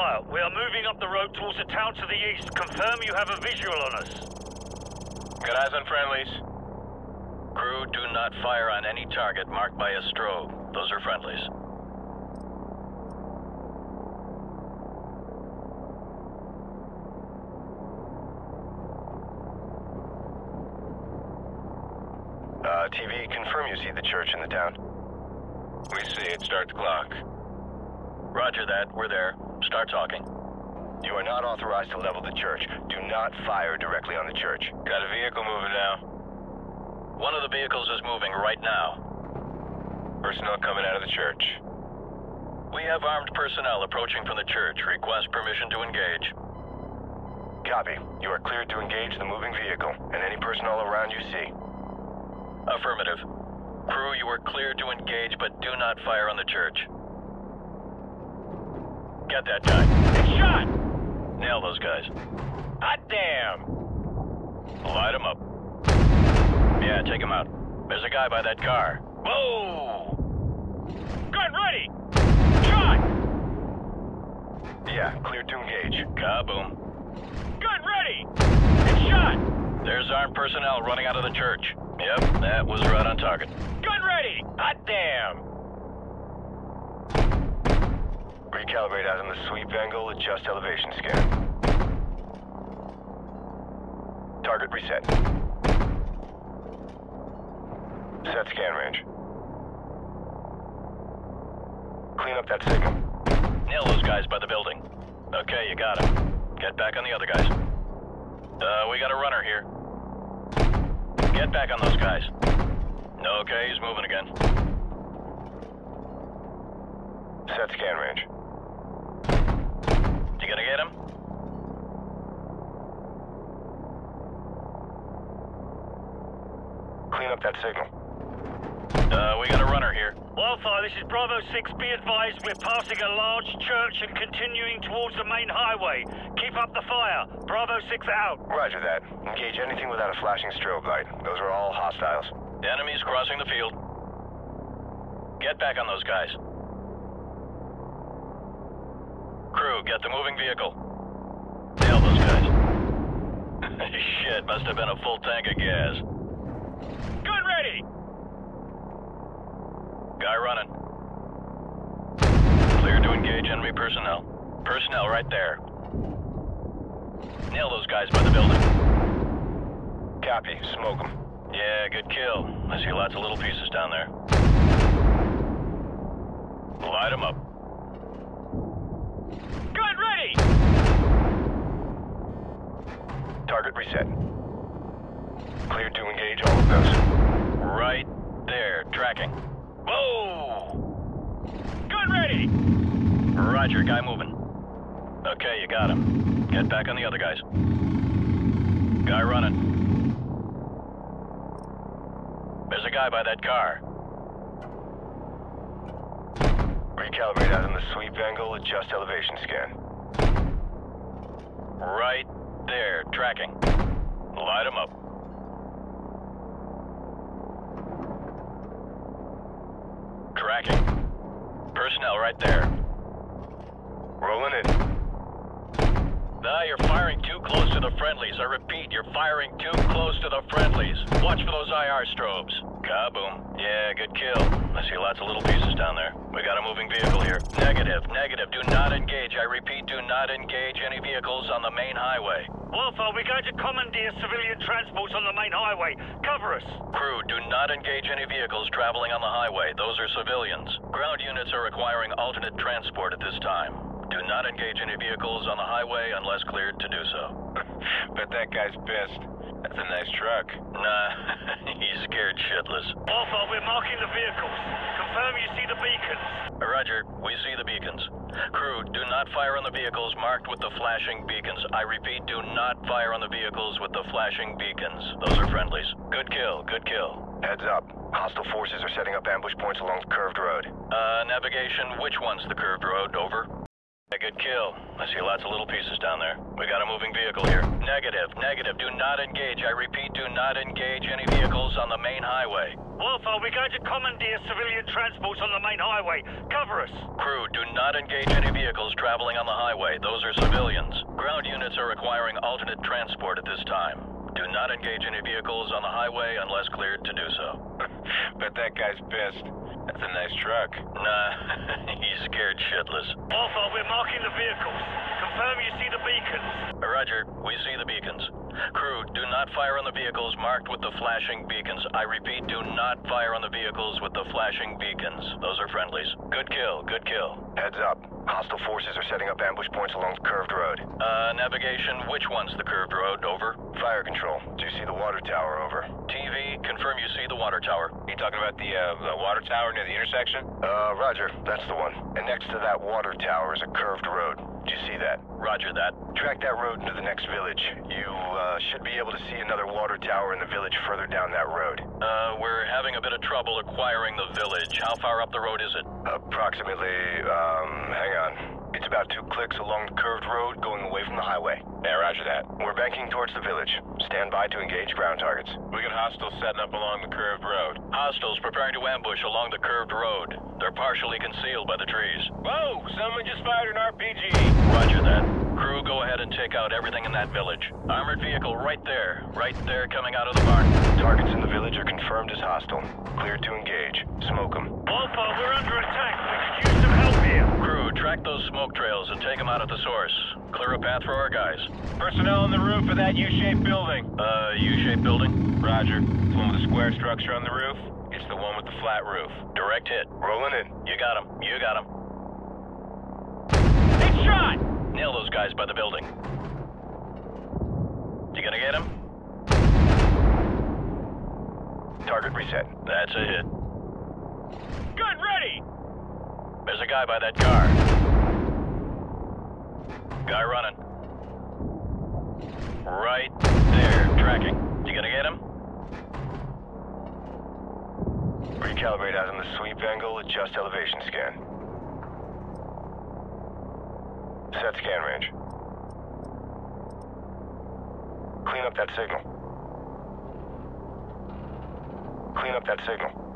Wildfire, we are moving up the road towards a town to the east. Confirm you have a visual on us. Got eyes on friendlies. Crew, do not fire on any target marked by a strobe. Those are friendlies. Uh, TV, confirm you see the church in the town. We see it. Start the clock. Roger that. We're there. Start talking. You are not authorized to level the church. Do not fire directly on the church. Got a vehicle moving now. One of the vehicles is moving right now. Personnel coming out of the church. We have armed personnel approaching from the church. Request permission to engage. Copy. You are cleared to engage the moving vehicle and any personnel around you see. Affirmative. Crew, you are cleared to engage, but do not fire on the church. Get that guy. It's shot! Nail those guys. Hot damn! Light him up. Yeah, take him out. There's a guy by that car. Whoa! Gun ready! Shot! Yeah, clear to engage. Kaboom. Gun ready! It's shot! There's armed personnel running out of the church. Yep, that was right on target. Gun ready! Hot damn! Recalibrate out on the sweep angle, adjust elevation scan. Target reset. Set scan range. Clean up that signal. Nail those guys by the building. Okay, you got him. Get back on the other guys. Uh, we got a runner here. Get back on those guys. Okay, he's moving again. Set scan range. You gonna get him? Clean up that signal. Uh, we got a runner here. Wildfire, this is Bravo 6. Be advised, we're passing a large church and continuing towards the main highway. Keep up the fire. Bravo 6 out. Roger that. Engage anything without a flashing strobe light. Those are all hostiles. Enemies crossing the field. Get back on those guys. Crew, get the moving vehicle. Nail those guys. Shit, must have been a full tank of gas. Gun ready! Guy running. Clear to engage enemy personnel. Personnel right there. Nail those guys by the building. Copy. Smoke them. Yeah, good kill. I see lots of little pieces down there. Light them up. Target reset. Cleared to engage all of those. Right there, tracking. Whoa! Gun ready! Roger, guy moving. Okay, you got him. Get back on the other guys. Guy running. There's a guy by that car. Recalibrate out on the sweep angle, adjust elevation scan. Right there, tracking. Light him up. Tracking. Personnel right there. Rolling in. Nah, you're firing too close to the friendlies. I repeat, you're firing too close to the friendlies. Watch for those IR strobes. Kaboom. Yeah, good kill. I see lots of little pieces down there. We got a moving vehicle here. Negative, negative. Do not engage. I repeat, do not engage any vehicles on the main highway. Wildfire, we're going to commandeer civilian transports on the main highway. Cover us. Crew, do not engage any vehicles traveling on the highway. Those are civilians. Ground units are requiring alternate transport at this time. Do not engage any vehicles on the highway unless cleared to do so. Bet that guy's pissed. That's a nice truck. Nah, he's scared shitless. Wildfire, we're marking the vehicles. Confirm you see the beacons. Roger, we see the beacons. Crew, do not fire on the vehicles marked with the flashing beacons. I repeat, do not fire on the vehicles with the flashing beacons. Those are friendlies. Good kill, good kill. Heads up. Hostile forces are setting up ambush points along the curved road. Uh, navigation, which one's the curved road? Over. A good kill. I see lots of little pieces down there. We got a moving vehicle here. Negative, negative. Do not engage. I repeat, do not engage any vehicles on the main highway. Wildfire, are we going to commandeer civilian transports on the main highway? Cover us. Crew, do not engage any vehicles traveling on the highway. Those are civilians. Ground units are requiring alternate transport at this time. Do not engage any vehicles on the highway unless cleared to do so. Bet that guy's pissed. That's a nice truck. Nah, he's scared shitless. Wildfire, we're marking the vehicles. Confirm you see the beacons. Roger, we see the beacons. Crew, do not fire on the vehicles marked with the flashing beacons. I repeat, do not fire on the vehicles with the flashing beacons. Those are friendlies. Good kill, good kill. Heads up. Hostile forces are setting up ambush points along the curved road. Uh, navigation, which one's the curved road? Over. Fire control. Do you see the water tower? Over. TV, confirm you see the water tower. You talking about the, uh, the water tower near the intersection? Uh, roger. That's the one. And next to that water tower is a curved road. Do you see that? Roger that. Track that road into the next village. You, uh, should be able to see another water tower in the village further down that road. Uh, we're having a bit of trouble acquiring the village. How far up the road is it? Approximately, um, hang on. It's about two clicks along the curved road going away from the highway. Yeah, roger that. We're banking towards the village. Stand by to engage ground targets. We got hostiles setting up along the curved road. Hostiles preparing to ambush along the curved road. They're partially concealed by the trees. Whoa! Someone just fired an RPG! Roger that. Crew, go ahead and take out everything in that village. Armored vehicle right there. Right there coming out of the barn. Targets in the village are confirmed as hostile. Cleared to engage. Smoke them. Wildfire, we're under attack. We could use some help here. Track those smoke trails and take them out at the source. Clear a path for our guys. Personnel on the roof of that U-shaped building. Uh, U-shaped building? Roger. It's the one with the square structure on the roof. It's the one with the flat roof. Direct hit. Rolling in. You got him. You got him. It's shot! Nail those guys by the building. You gonna get him? Target reset. That's a hit. Gun ready! There's a guy by that car. Guy running. Right there, tracking. You gonna get him? Recalibrate out on the sweep angle, adjust elevation scan. Set scan range. Clean up that signal. Clean up that signal.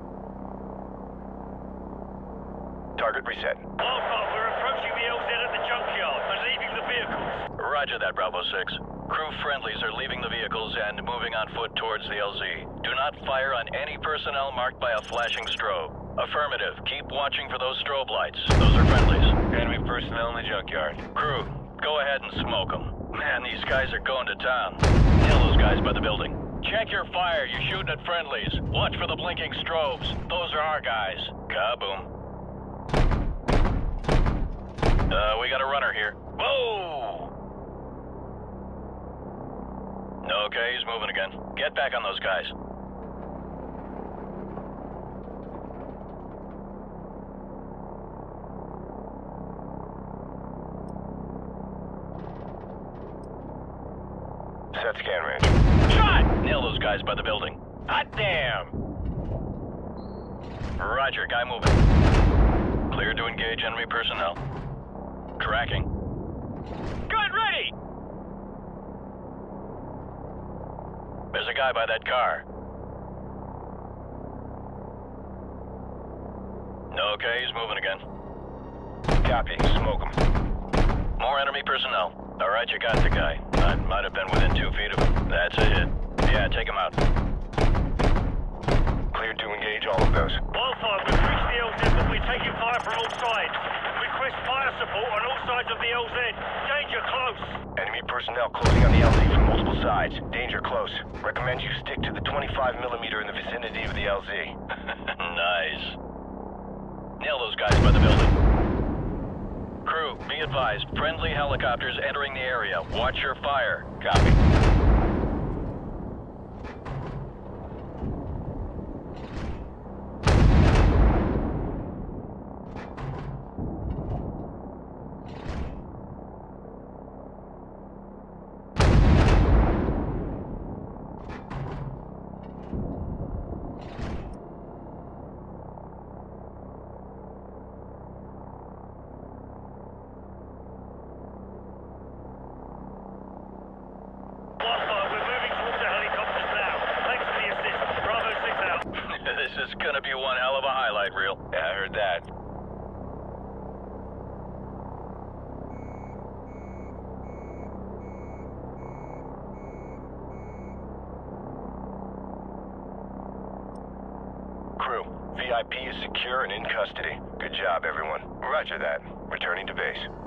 Target reset. Wildfire, we're approaching the LZ at the junkyard and leaving the vehicles. Roger that, Bravo 6. Crew friendlies are leaving the vehicles and moving on foot towards the LZ. Do not fire on any personnel marked by a flashing strobe. Affirmative. Keep watching for those strobe lights. Those are friendlies. Enemy personnel in the junkyard. Crew, go ahead and smoke them. Man, these guys are going to town. Nail those guys by the building. Check your fire. You're shooting at friendlies. Watch for the blinking strobes. Those are our guys. Kaboom. Uh, we got a runner here. Whoa! Okay, he's moving again. Get back on those guys. Set scan range. Shot! Nail those guys by the building. Hot damn! Roger, guy moving. Clear to engage enemy personnel. Tracking. Gun ready! There's a guy by that car. Okay, he's moving again. Copy. Smoke him. More enemy personnel. All right, you got the guy. I might have been within two feet of him. That's a hit. Yeah, take him out. Cleared to engage all of those. Wildfire, we've reached the LZ, but we're taking fire from all sides. Request fire support on all sides of the LZ. Danger close. Enemy personnel closing on the LZ from multiple sides. Danger close. Recommend you stick to the 25 millimeter in the vicinity of the LZ. nice. Nail those guys by the building. Crew, be advised. Friendly helicopters entering the area. Watch your fire. Copy. VIP is secure and in custody. Good job, everyone. Roger that. Returning to base.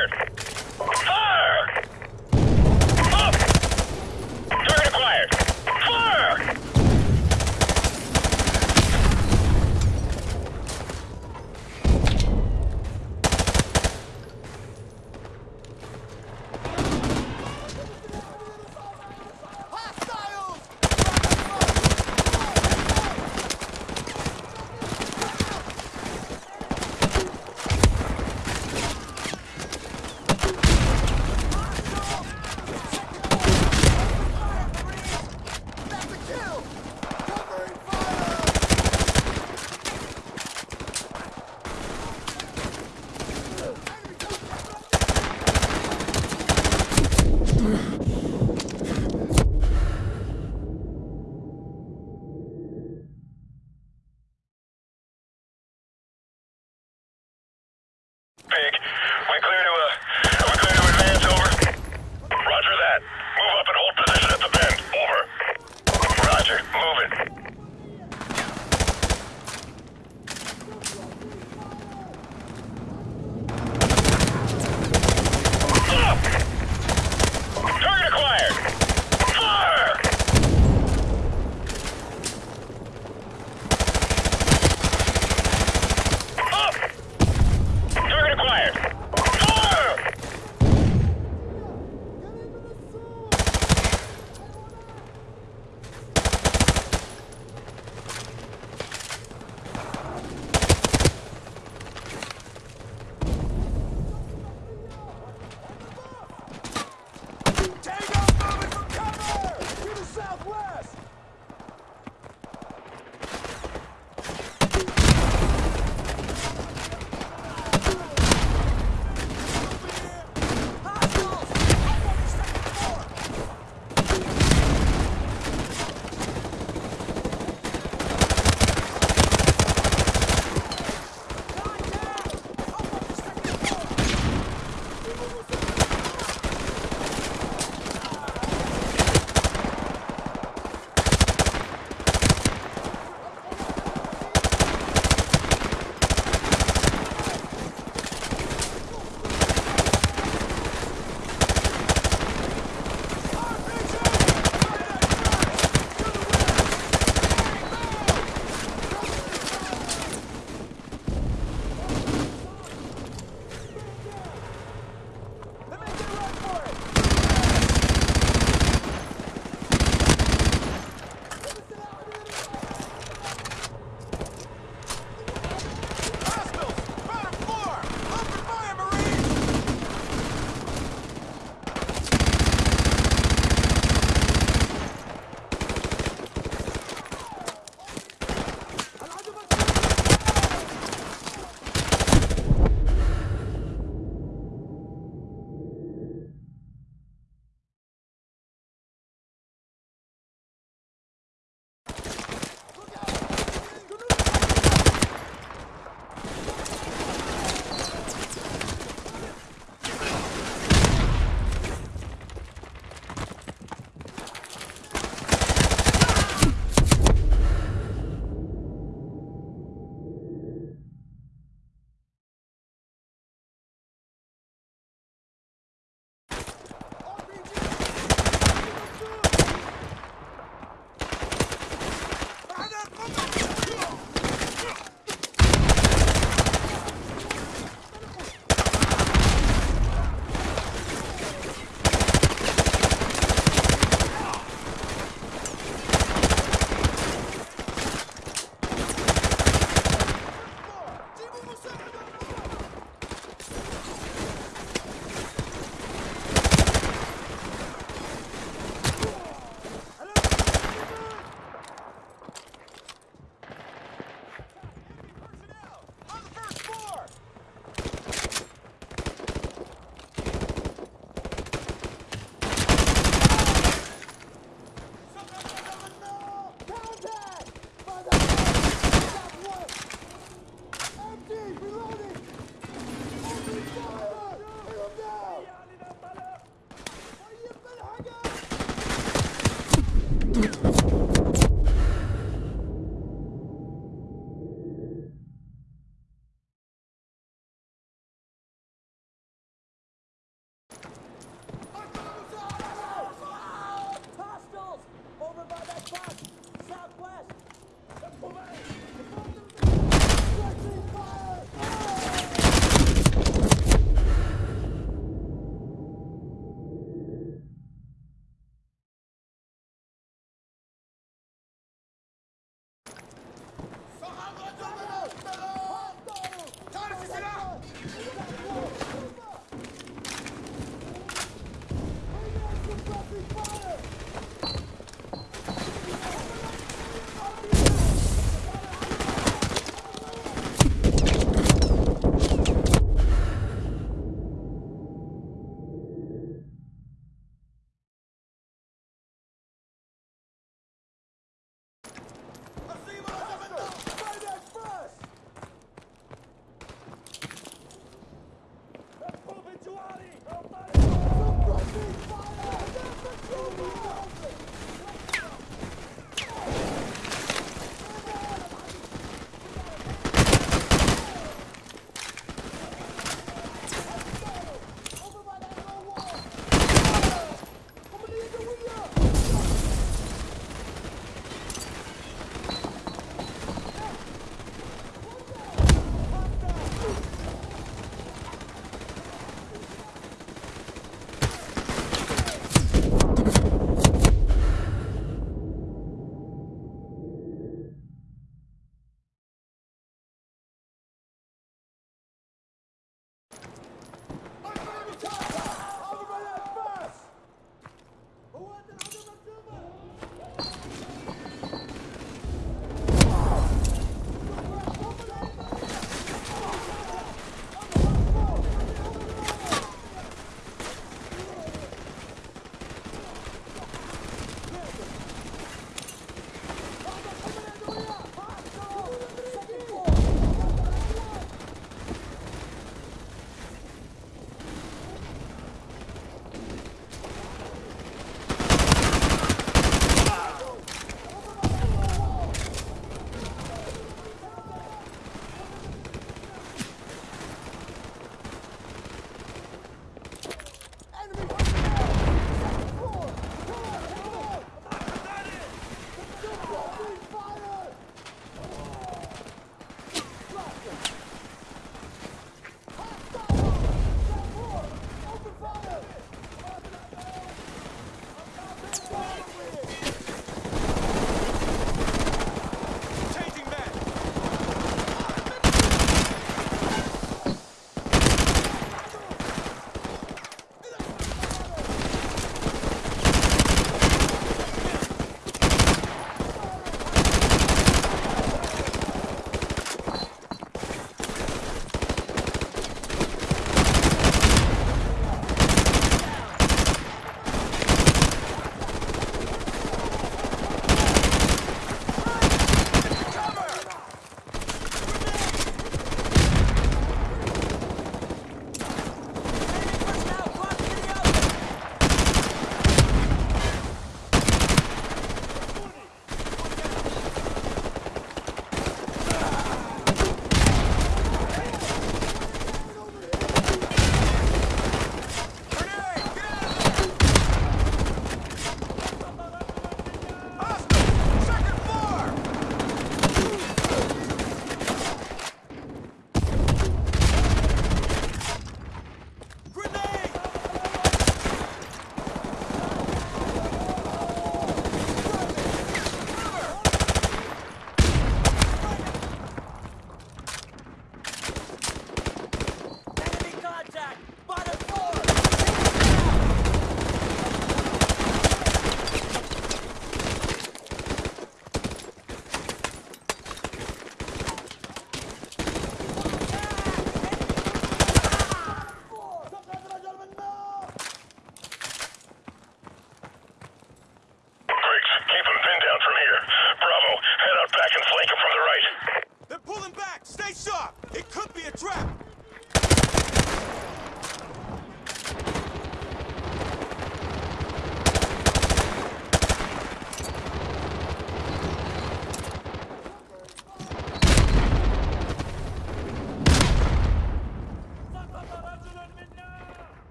Target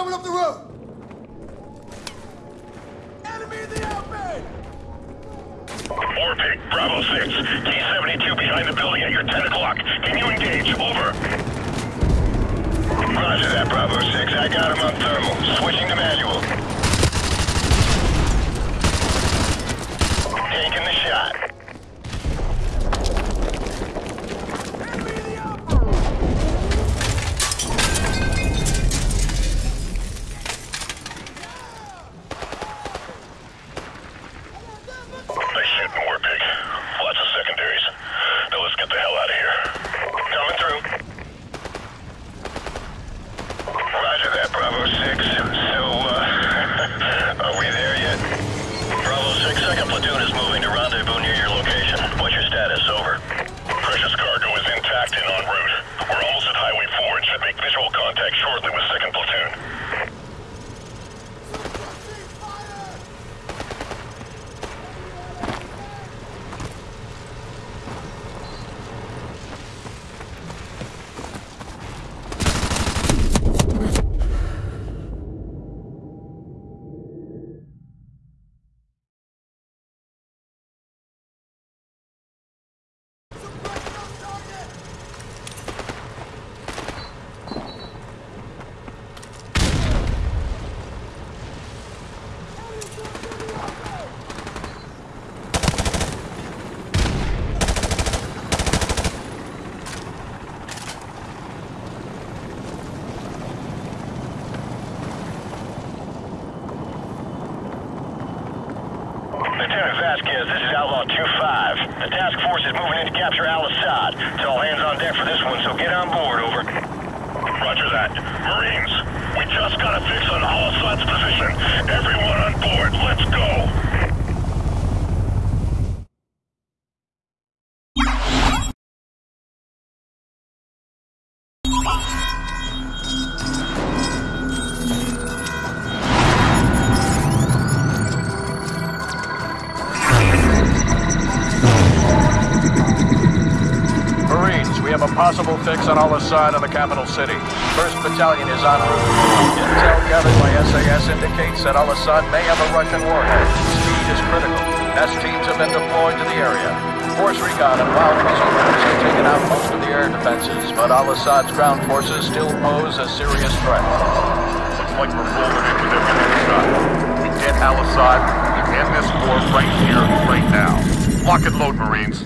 coming up the road. Enemy in the outbay! Warpig, Bravo 6. T-72 behind the building at your 10 o'clock. Can you engage? Over. Roger that, Bravo 6. I got him on thermal. Switching to manual. Taking the shot. Enemy in the outbay! They shooting Warpig. Lots of secondaries. Now let's get the hell out of here. Coming through. Roger that, Bravo 6. So, uh, are we there yet? Bravo 6, second platoon is moving to rendezvous near your location. What's your status? Over. Precious cargo is intact and en route. We're almost at Highway 4 and should make visual contact shortly with 2nd Platoon. Vasquez, this is Outlaw 2-5. The task force is moving in to capture Al-Assad. It's all hands on deck for this one, so get on board, over. Roger that. Marines, we just got a fix on Al-Assad's position. Everyone on board, let's go. On Al-Assad in the capital city. First Battalion is en route. Intel gathered by SAS indicates that Al-Assad may have a Russian warhead. Speed is critical. S teams have been deployed to the area. Force recon and Wild Weasel groups have taken out most of the air defenses, but Al-Assad's ground forces still pose a serious threat. Looks like we're rolling in with everything shot. We get Al-Assad, we end this war right here, right now. Lock and load, Marines.